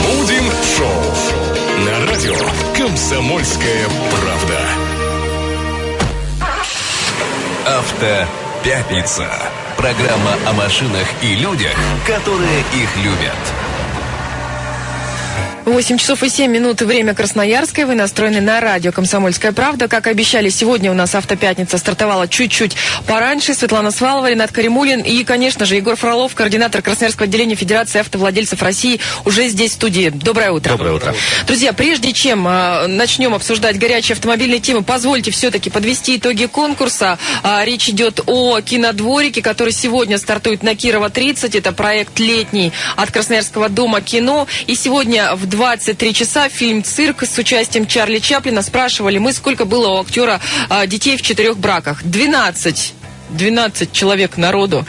Будем шоу на радио «Комсомольская правда». Автопятница. Программа о машинах и людях, которые их любят. 8 часов и 7 минут, время Красноярское. Вы настроены на радио «Комсомольская правда». Как обещали, сегодня у нас автопятница стартовала чуть-чуть пораньше. Светлана Свалова, Ренат Каримулин и, конечно же, Егор Фролов, координатор Красноярского отделения Федерации автовладельцев России, уже здесь в студии. Доброе утро. Доброе утро. Друзья, прежде чем э, начнем обсуждать горячие автомобильные темы, позвольте все-таки подвести итоги конкурса. Э, речь идет о кинодворике, который сегодня стартует на Кирова 30. Это проект летний от Красноярского дома кино. И сегодня в 23 часа фильм «Цирк» с участием Чарли Чаплина. Спрашивали мы, сколько было у актера а, детей в четырех браках. 12. 12 человек народу.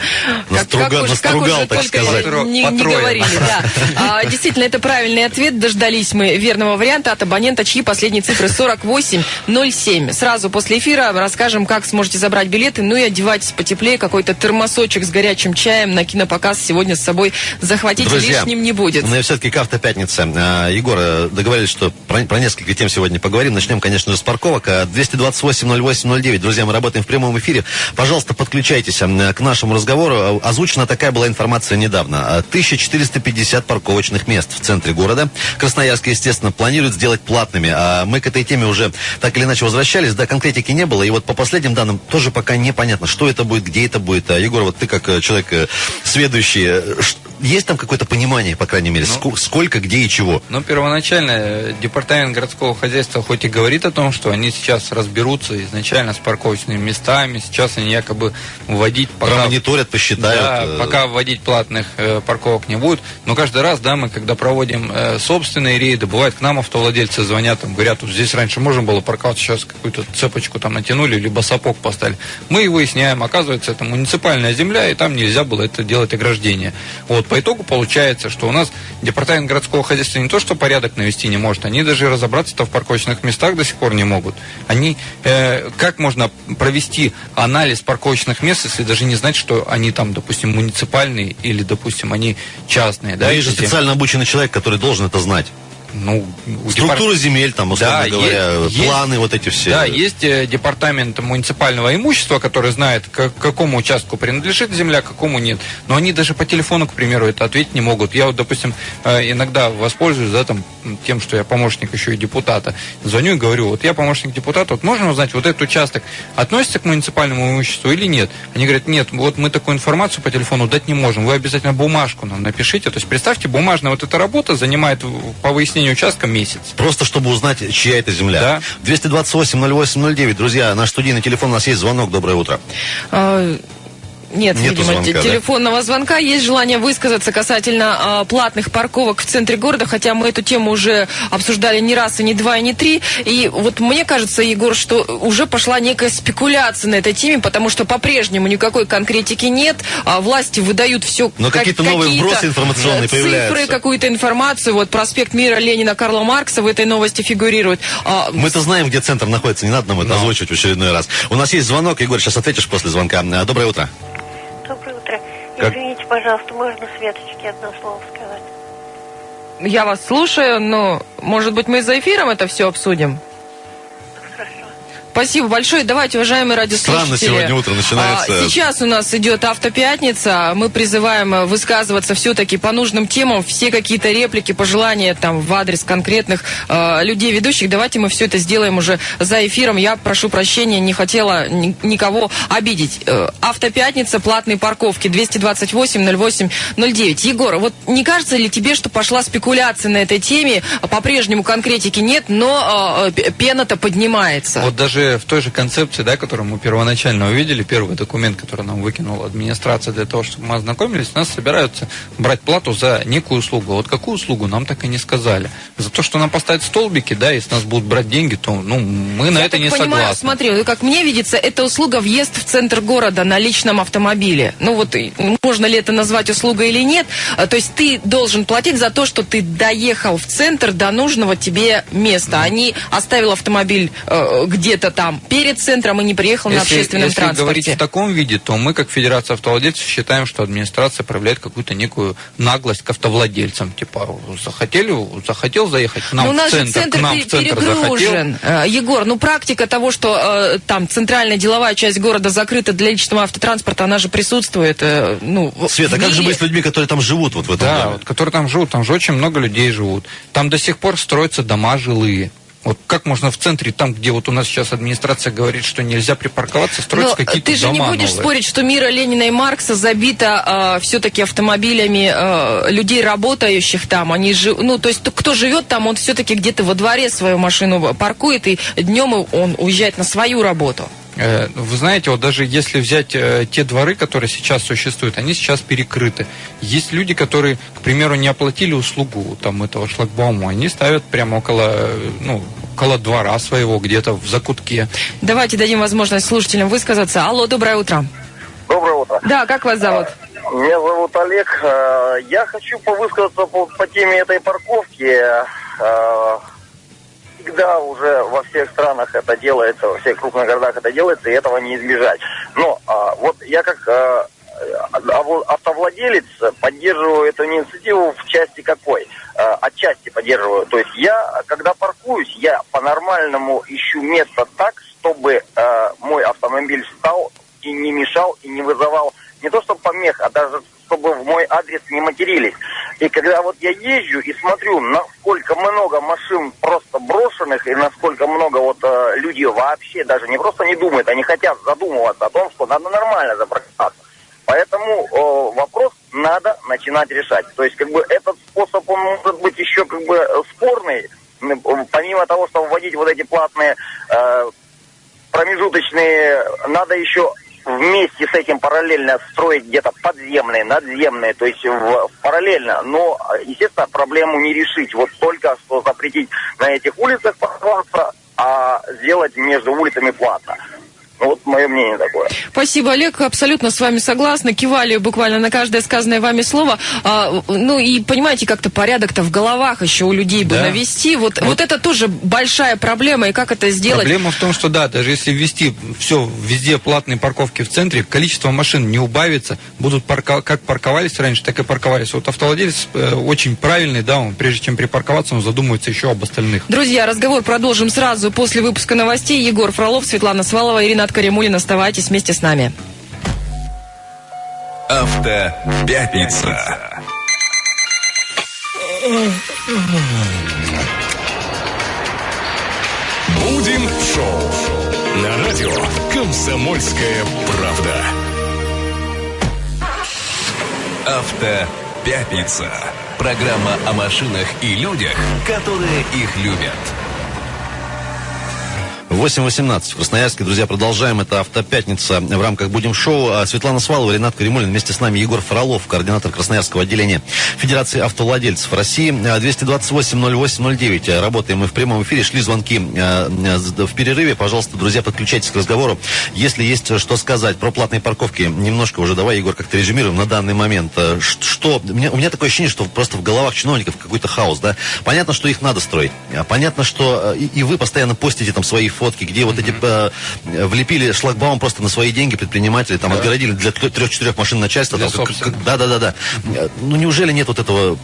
Наструга, как, как, настругал, уже так только сказать. Не, не говорили, да. А, действительно, это правильный ответ. Дождались мы верного варианта от абонента, чьи последние цифры 4807. Сразу после эфира расскажем, как сможете забрать билеты. Ну и одевайтесь потеплее. Какой-то термосочек с горячим чаем на кинопоказ сегодня с собой захватите. Друзья, Лишним не будет. Ну и все-таки к автопятнице. А, Егор, э, договорились, что про, про несколько тем сегодня поговорим. Начнем, конечно же, с парковок. А, 228-08-09. Друзья, мы работаем в прямом эфире. Пожалуйста, подключайтесь а, к нашему разговору. А, Озвучена такая была информация недавно. А, 1450 парковочных мест в центре города. Красноярск, естественно, планирует сделать платными. А мы к этой теме уже так или иначе возвращались. Да, конкретики не было. И вот по последним данным тоже пока непонятно, что это будет, где это будет. А, Егор, вот ты как э, человек э, сведущий, э, ш- есть там какое-то понимание, по крайней мере, ску- сколько, где и чего? Ну, первоначально э, департамент городского хозяйства хоть и говорит о том, что они сейчас разберутся изначально с парковочными местами, сейчас они якобы вводить пока... Промониторят, посчитают. Да, э, пока вводить платных э, парковок не будет. Но каждый раз, да, мы когда проводим э, собственные рейды, бывает к нам автовладельцы звонят, там, говорят, вот здесь раньше можно было парковаться, сейчас какую-то цепочку там натянули, либо сапог поставили. Мы и выясняем, оказывается, это муниципальная земля, и там нельзя было это делать ограждение. Вот, по итогу получается, что у нас департамент городского хозяйства не то, что порядок навести не может, они даже разобраться-то в парковочных местах до сих пор не могут. Они, э, как можно провести анализ парковочных мест, если даже не знать, что они там, допустим, муниципальные или, допустим, они частные, да? Есть же специально обученный человек, который должен это знать. Ну, Структура земель, там, условно Да, говоря, есть- планы вот эти все. Да, есть э, департамент муниципального имущества, который знает, к какому участку принадлежит земля, какому нет. Но они даже по телефону, к примеру, это ответить не могут. Я вот, допустим, э, иногда воспользуюсь да, там, тем, что я помощник еще и депутата. Звоню и говорю, вот я помощник депутата, вот можно узнать, вот этот участок относится к муниципальному имуществу или нет? Они говорят, нет, вот мы такую информацию по телефону дать не можем, вы обязательно бумажку нам напишите. То есть представьте, бумажная вот эта работа занимает по выяснению участка месяц. Просто чтобы узнать, чья это земля. Да. 228-08-09. Друзья, наш студийный телефон, у нас есть звонок. Доброе утро. Нет, Нету видимо, звонка, те- да? телефонного звонка. Есть желание высказаться касательно а, платных парковок в центре города, хотя мы эту тему уже обсуждали не раз, и не два, и не три. И вот мне кажется, Егор, что уже пошла некая спекуляция на этой теме, потому что по-прежнему никакой конкретики нет. а власти выдают все Но какие-то новые вбросы информационные цифры, появляются. какую-то информацию. Вот проспект Мира Ленина Карла Маркса в этой новости фигурирует. А, Мы-то знаем, где центр находится, не надо нам это озвучивать в очередной раз. У нас есть звонок, Егор, сейчас ответишь после звонка. Доброе утро. Как- Извините, пожалуйста, можно Светочке одно слово сказать? Я вас слушаю, но, может быть, мы за эфиром это все обсудим? Спасибо большое. Давайте, уважаемые радиослушатели. Странно сегодня утро начинается. а, Сейчас у нас идет автопятница. Мы призываем э, высказываться все-таки по нужным темам. Все какие-то реплики, пожелания там в адрес конкретных э, людей, ведущих. Давайте мы все это сделаем уже за эфиром. Я прошу прощения, не хотела ни- никого обидеть. Э, Автопятница, платные парковки 228-08-09. Егор, вот не кажется ли тебе, что пошла спекуляция на этой теме? По-прежнему конкретики нет, но э, п- пена-то поднимается. Вот даже в той же концепции, да, которую мы первоначально увидели, первый документ, который нам выкинула администрация для того, чтобы мы ознакомились, нас собираются брать плату за некую услугу. Вот какую услугу, нам так и не сказали. За то, что нам поставят столбики, да, и с нас будут брать деньги, то ну, мы на Я это не понимаю, согласны. смотри, ну, как мне видится, это услуга въезд в центр города на личном автомобиле. Ну вот, можно ли это назвать услугой или нет. А, То есть ты должен платить за то, что ты доехал в центр до нужного тебе места, а не оставил автомобиль э, где-то там перед центром и не приехал на Если, общественном если говорить транспорте. в таком виде, то мы, как Федерация автовладельцев, считаем, что администрация проявляет какую-то некую наглость к автовладельцам. Типа, захотели, захотел заехать к нам Но у нас в центр, центр к нам в центр захотел. перегружен. Э, Егор, ну практика того, что э, там центральная деловая часть города закрыта для личного автотранспорта, она же присутствует. э, ну, Света, в как же быть с людьми, которые там живут вот в этом Да, доме? вот, которые там живут, там же очень много людей живут. Там до сих пор строятся дома жилые. Вот как можно в центре, там, где вот у нас сейчас администрация говорит, что нельзя припарковаться, строить Но какие-то ты же не дома будешь новые. спорить, что мира Ленина и Маркса забита все-таки автомобилями э, людей, работающих там. Они жи- ну, то есть кто живет там, он все-таки где-то во дворе свою машину паркует, и днем он уезжает на свою работу. Э, Вы знаете, вот даже если взять э, те дворы, которые сейчас существуют, они сейчас перекрыты. Есть люди, которые, к примеру, не оплатили услугу там этого шлагбаума, они ставят прямо около, э, ну, около двора своего, где-то в закутке. Давайте дадим возможность слушателям высказаться. Алло, доброе утро. Доброе утро. Да, как вас зовут? Меня зовут Олег. Э, Я хочу повысказаться по, по теме этой парковки. Всегда уже во всех странах это делается, во всех крупных городах это делается, и этого не избежать. Но а, вот я как э, аво- автовладелец поддерживаю эту инициативу в части какой? Э, Отчасти поддерживаю. То есть я, когда паркуюсь, я по-нормальному ищу место так, чтобы э, мой автомобиль стал и не мешал, и не вызывал не то что помех, а даже чтобы в мой адрес не матерились. И когда вот я езжу и смотрю, насколько много машин просто брошенных, и насколько много вот э, люди вообще даже не просто не думают, они хотят задумываться о том, что надо нормально запарковаться. Поэтому э, вопрос надо начинать решать. То есть, как бы, этот способ, он может быть еще, как бы, спорный, помимо того, что вводить вот эти платные э, промежуточные, надо еще вместе с этим параллельно строить где-то подземные, надземные, то есть в- параллельно. Но, естественно, проблему не решить. Вот только что запретить на этих улицах парковаться, а сделать между улицами платно. Ну, вот мое мнение такое. Спасибо, Олег. Абсолютно с вами согласна. Кивали буквально на каждое сказанное вами слово. А, ну и понимаете, как-то порядок-то в головах еще у людей бы Да. навести. Вот, вот. это тоже большая проблема. И как это сделать? Проблема в том, что да, даже если ввести все везде платные парковки в центре, количество машин не убавится, будут парко- как парковались раньше, так и парковались. Вот автовладелец э, очень правильный, да, он прежде чем припарковаться, он задумывается еще об остальных. Друзья, разговор продолжим сразу после выпуска новостей. Егор Фролов, Светлана Свалова, Ирина Каримулин. Оставайтесь вместе с нами. Автопятница. Будем шоу на радио Комсомольская правда. Автопятница. Программа о машинах и людях, которые их любят. 8.18 в Красноярске. Друзья, продолжаем. Это «Автопятница» в рамках «Будем шоу». А Светлана Свалова, Ренат Каримулин. Вместе с нами Егор Фролов, координатор Красноярского отделения Федерации автовладельцев России. А, 228-08-09. Работаем мы в прямом эфире. Шли звонки а, а, в перерыве. Пожалуйста, друзья, подключайтесь к разговору. Если есть что сказать про платные парковки, немножко уже давай, Егор, как-то резюмируем на данный момент. А, ш- Что? У меня, у меня такое ощущение, что просто в головах чиновников какой-то хаос, да? Понятно, что их надо строить. А, Понятно, что э, и, и вы постоянно постите там свои фотки, где вот эти э, влепили шлагбаум просто на свои деньги предприниматели, там отгородили для трех-четырех машин начальства. Для там, как- собственных. как- да, да, да, да. Э, Ну неужели нет вот этого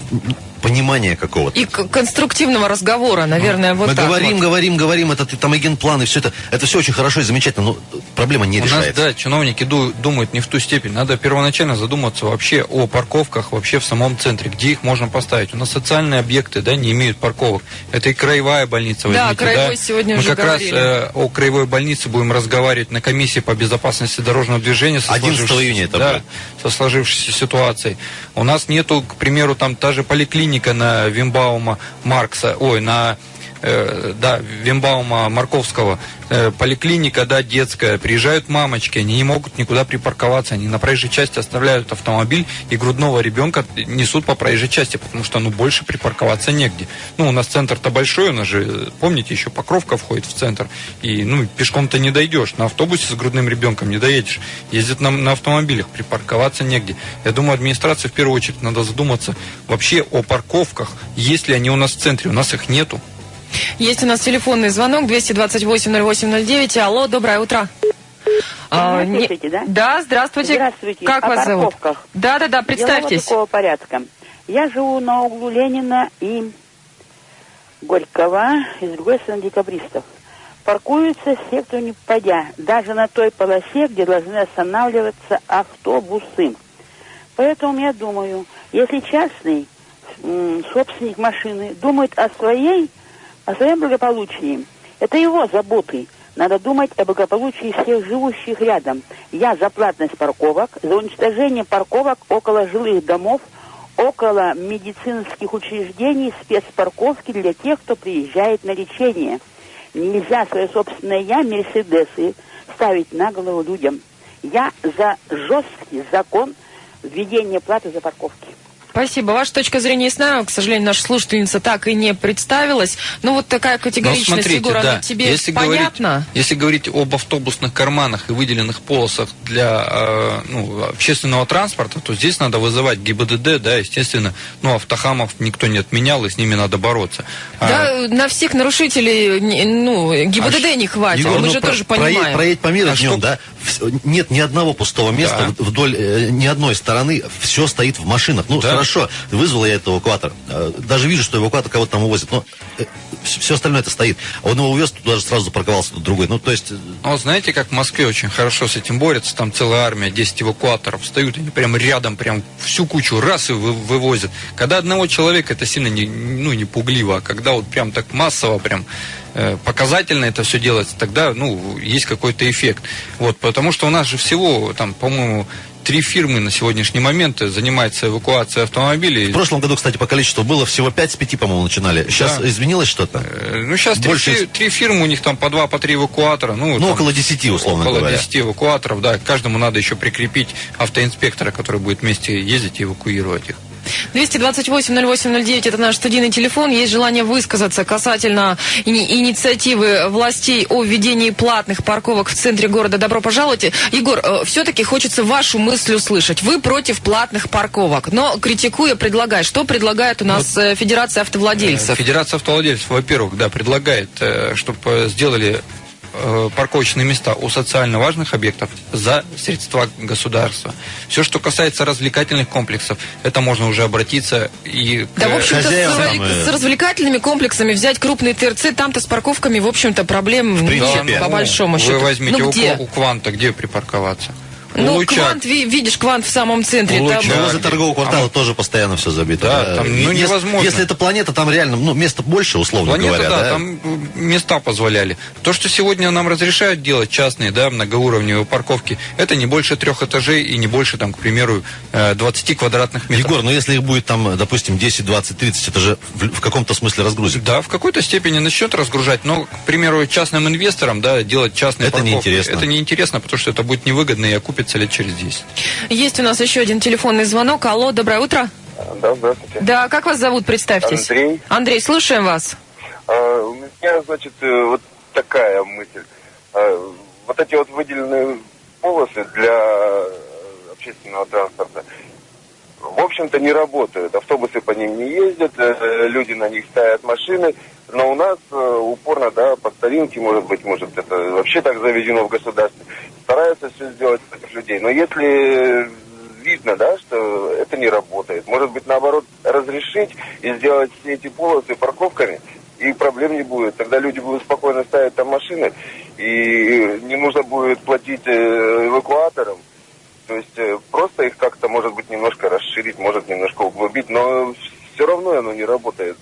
понимания какого-то? И конструктивного разговора, наверное, вот Мы так говорим, вот. говорим, говорим, это ты- там агентплан и все это. Это все очень хорошо и замечательно, но проблема не У нас, решается. да, чиновники ду- думают не в ту степень. Надо первоначально задуматься вообще о парковках вообще в самом центре, где их можно поставить. У нас социальные объекты, да, не имеют парковок. Это и краевая больница. Да, возьмите, краевой сегодня Мы уже как говорили. раз э, о краевой больнице будем разговаривать на комиссии по безопасности дорожного движения. со 11 сложившейся- июня это да, будет. со сложившейся ситуацией. У нас нету, к примеру, там та же поликлиника на Вимбаума Маркса, ой, на э, да, Вимбаума Марковского, э, поликлиника, да, детская, приезжают мамочки, они не могут никуда припарковаться, они на проезжей части оставляют автомобиль и грудного ребенка несут по проезжей части, потому что, ну, больше припарковаться негде. Ну, у нас центр-то большой, у нас же, помните, еще Покровка входит в центр, и, ну, пешком-то не дойдешь, на автобусе с грудным ребенком не доедешь, ездят на, на автомобилях, припарковаться негде. Я думаю, администрации в первую очередь надо задуматься вообще о парковках, есть ли они у нас в центре, у нас их нету. Есть у нас телефонный звонок 228-08-09. Алло, доброе утро. А, не- да? Да, здравствуйте. Здравствуйте. Как О вас зовут? парковках. Да, да, да, Дело представьтесь. вот такого порядка. Я живу на углу Ленина и Горького, и с другой стороны декабристов. Паркуются все, кто не попадя, даже на той полосе, где должны останавливаться автобусы. Поэтому я думаю, если частный собственник машины думает о своей, о своем благополучии, это его заботы. Надо думать о благополучии всех живущих рядом. Я за платность парковок, за уничтожение парковок около жилых домов, около медицинских учреждений, спецпарковки для тех, кто приезжает на лечение. Нельзя свое собственное «я», «Мерседесы» ставить на голову людям. Я за жесткий закон введения платы за парковки. Спасибо. Ваша точка зрения ясна. К сожалению, наша слушательница так и не представилась. Ну, вот такая Но категоричность, Ну, смотрите, Егор, она да, тебе если понятна? говорить, если говорить об автобусных карманах и выделенных полосах для э, ну, общественного транспорта, то здесь надо вызывать ГИБДД, да, естественно, ну, автохамов никто не отменял, и с ними надо бороться. А, Да, на всех нарушителей, ну, ГИБДД А не хватит, Егор, мы ну, же про- тоже понимаем. Проедь по миру А днем, что- да? Нет ни одного пустого места Да. вдоль э, ни одной стороны. Все стоит в машинах. Ну, Да. Хорошо, вызвал я этот эвакуатор. Э, Даже вижу, что эвакуатор кого-то там увозит. Но все остальное это стоит. А он его увез, туда же сразу запарковался, тут другой. Ну, то есть... э, Ну, знаете, как в Москве очень хорошо с этим борются, там целая армия, 10 эвакуаторов встают, они прям рядом, прям всю кучу раз и вы- вывозят. Когда одного человека, это сильно не, ну, не пугливо, а когда вот прям так массово, прям э, показательно это все делается, тогда, ну, есть какой-то эффект. Вот, потому что у нас же всего, там, по-моему, три фирмы на сегодняшний момент занимаются эвакуацией автомобилей. В прошлом году, кстати, по количеству было всего 5 с 5, по-моему, начинали. Сейчас Да. изменилось что-то? Э, Ну, сейчас три, Больше- фи- три фирмы, у них там по два, по три эвакуатора. Ну, Ну, там около 10, условно около говоря. 10 эвакуаторов, да. Каждому надо еще прикрепить автоинспектора, который будет вместе ездить и эвакуировать их. 228-08-09 это наш студийный телефон. Есть желание высказаться касательно ини- инициативы властей о введении платных парковок в центре города. Добро пожаловать. Егор, все-таки хочется вашу мысль услышать. Вы против платных парковок, но критикуя, предлагая. Что предлагает у нас э, Федерация автовладельцев? Федерация автовладельцев, во-первых, да, предлагает, чтобы сделали э, парковочные места у социально важных объектов за средства государства. Все, что касается развлекательных комплексов, это можно уже обратиться и к Да, в общем-то, с, с развлекательными комплексами взять крупный ТРЦ, там-то с парковками, в общем-то, проблем нет, принципе. по ну, большому вы счету. возьмите ну, у, где? у Кванта, где припарковаться? Ну, Лучак. квант, ви- видишь, квант в самом центре. У там- Лучак. Но возле торгового квартала А тоже постоянно все забито. Да, там, ну, Если- невозможно. Если это планета, там реально, ну, места больше, условно Планета, говоря. да, да? там места позволяли. То, что сегодня нам разрешают делать частные, да, многоуровневые парковки, это не больше трех этажей и не больше, там, к примеру, э, 20 квадратных метров. Егор, ну если их будет там, допустим, 10, 20, 30, это же в, в каком-то смысле разгрузит. Да, в какой-то степени начнет разгружать, но, к примеру, частным инвесторам, да, делать частные Это парковки, неинтересно. Это неинтересно, потому что это будет невыгодно и окупится лет через 10. Есть у нас еще один телефонный звонок. Алло, доброе утро. Да, здравствуйте. Да, как вас зовут, представьтесь. Андрей. Андрей, слушаем вас. А, у меня, значит, э, вот такая мысль. А, вот эти вот выделенные полосы для э, общественного транспорта, в общем-то, не работают. Автобусы по ним не ездят, э, люди на них ставят машины. Но у нас э, упорно, да, по старинке, может быть, может, это вообще так заведено в государстве, стараются все сделать против людей. Но если видно, да, что это не работает, может быть, наоборот, разрешить и сделать все эти полосы парковками, и проблем не будет. Тогда люди будут спокойно ставить там машины, и не нужно будет платить э, эвакуаторам. То есть э, просто их как-то, может быть, немножко расширить, может немножко углубить, но все равно оно не работает.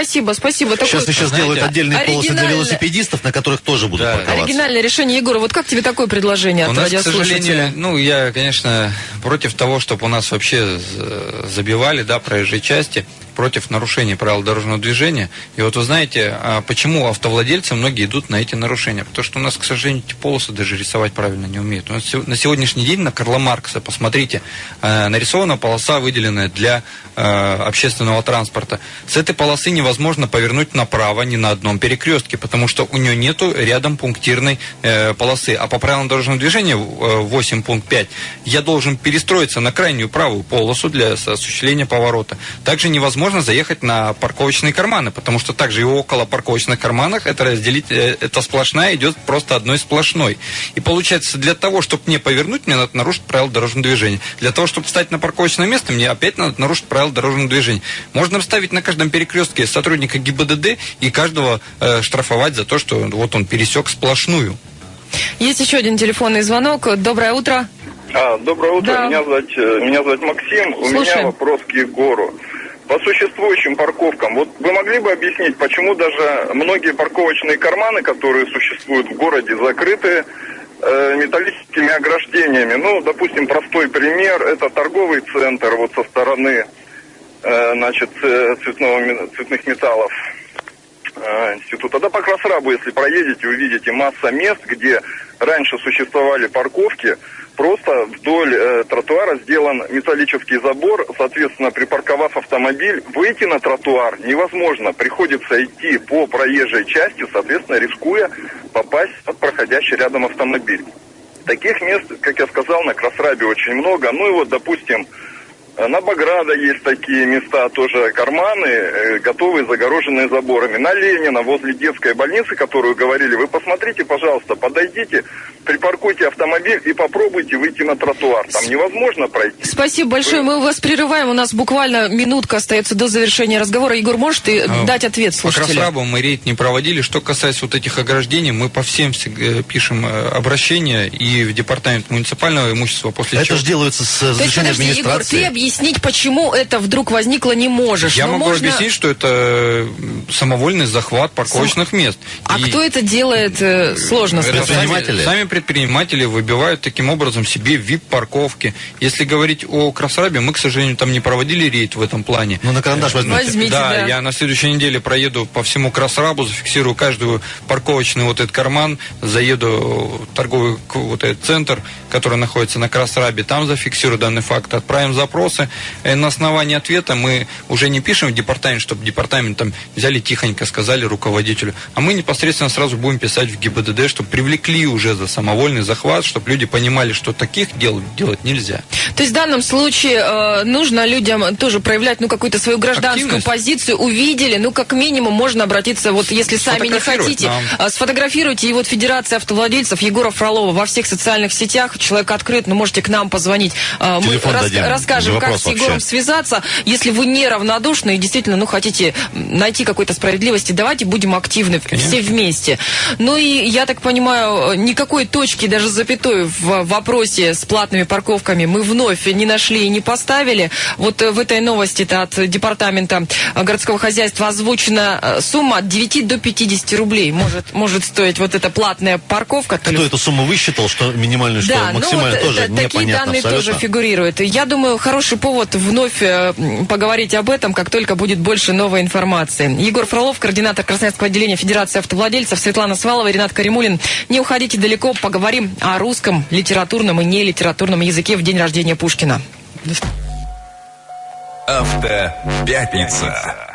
Спасибо, спасибо. Такой Сейчас еще знаете, сделают отдельные полосы для велосипедистов, на которых тоже будут Да. парковаться. оригинальное решение. Егор, вот как тебе такое предложение У от нас, к сожалению, ну, я, конечно, против того, чтобы у нас вообще забивали, да, проезжие части, против нарушений правил дорожного движения. И вот вы знаете, а почему автовладельцы многие идут на эти нарушения? Потому что у нас, к сожалению, эти полосы даже рисовать правильно не умеют. У нас на сегодняшний день на Карла Маркса, посмотрите, э, нарисована полоса, выделенная для э, общественного транспорта. С этой полосы невозможно повернуть направо ни на одном перекрестке, потому что у нее нету рядом пунктирной э, полосы. А по правилам дорожного движения э, 8 пункт 5 я должен перестроиться на крайнюю правую полосу для осуществления поворота. Также невозможно можно заехать на парковочные карманы, потому что также и около парковочных карманах это разделить, э, это сплошная идет просто одной сплошной. И получается, для того, чтобы не повернуть, мне надо нарушить правила дорожного движения. Для того, чтобы встать на парковочное место, мне опять надо нарушить правила дорожного движения. Можно вставить на каждом перекрестке сотрудника ГИБДД и каждого э, штрафовать за то, что вот он пересек сплошную. Есть еще один телефонный звонок. Доброе утро. А, доброе утро, Да. меня, зовут, э, меня зовут Максим, у Слушаем. меня вопрос к Егору. По существующим парковкам, вот вы могли бы объяснить, почему даже многие парковочные карманы, которые существуют в городе, закрыты э, металлическими ограждениями? Ну, допустим, простой пример, это торговый центр вот со стороны, значит, э, цветного, цветных металлов э, института. Да по Красрабу, если проедете, увидите масса мест, где раньше существовали парковки, просто вдоль э, тротуара сделан металлический забор, соответственно, припарковав автомобиль, выйти на тротуар невозможно, приходится идти по проезжей части, соответственно, рискуя попасть под проходящий рядом автомобиль. Таких мест, как я сказал, на Красрабе очень много. Ну и вот, допустим, э, на Баграда есть такие места, тоже карманы, э, готовые, загороженные заборами. На Ленина, возле детской больницы, которую говорили, вы посмотрите, пожалуйста, подойдите, припаркуйте автомобиль и попробуйте выйти на тротуар. Там невозможно пройти. Спасибо большое. Мы вас прерываем. У нас буквально минутка остается до завершения разговора. Егор, можешь ты А, дать ответ По слушателю? Красрабу мы рейд не проводили. Что касается вот этих ограждений, мы по всем э, пишем э, обращения и в департамент муниципального имущества после Это чего... же делается с разрешения подожди, Егор, администрации. ты объяснить, почему это вдруг возникло, не можешь. Я Но могу можно- объяснить, что это самовольный захват парковочных мест. А И кто это делает, э, сложно сказать. Предприниматели? Сами, сами предприниматели выбивают таким образом себе VIP-парковки. Если говорить о Красрабе, мы, к сожалению, там не проводили рейд в этом плане. Ну, на карандаш возьмите. Возьмите, да, да. я на следующей неделе проеду по всему Красрабу, зафиксирую каждую парковочный вот этот карман, заеду в торговый вот этот центр, который находится на Красрабе, там зафиксирую данный факт, отправим запросы. Э, На основании ответа мы уже не пишем в департамент, чтобы департамент там взяли тихонько, сказали руководителю, а мы непосредственно сразу будем писать в ГИБДД, чтобы привлекли уже за самовольный захват, чтобы люди понимали, что таких дел делать нельзя. То есть в данном случае э, нужно людям тоже проявлять ну какую-то свою гражданскую Активность. позицию. Увидели, ну как минимум можно обратиться, вот если сами не хотите, нам. э, сфотографируйте. И вот Федерация автовладельцев Егора Фролова во всех социальных сетях, человек открыт, но можете к нам позвонить. Э, Мы рас- дадим. расскажем, как Вопрос с Егором вообще. связаться. Если вы неравнодушны и действительно ну хотите найти какой-то справедливости, давайте будем активны все вместе. Ну и я так понимаю, э, никакой точки, даже запятой в вопросе с платными парковками мы вновь не нашли и не поставили. Вот э, в этой новости-то от департамента э, городского хозяйства озвучена э, сумма от 9 до 50 рублей может, может стоить вот эта платная парковка. То ли Кто эту сумму высчитал, что минимальную, что да, максимально, ну, вот, тоже э, такие непонятно данные абсолютно. тоже фигурируют. Я думаю, хороший повод вновь э, поговорить об этом, как только будет больше новой информации. Егор Фролов, координатор Красноярского отделения Федерации автовладельцев, Светлана Свалова, Ренат Каримулин. Не уходите далеко, поговорим о русском литературном и нелитературном языке в день рождения Пушкина. Автопятница.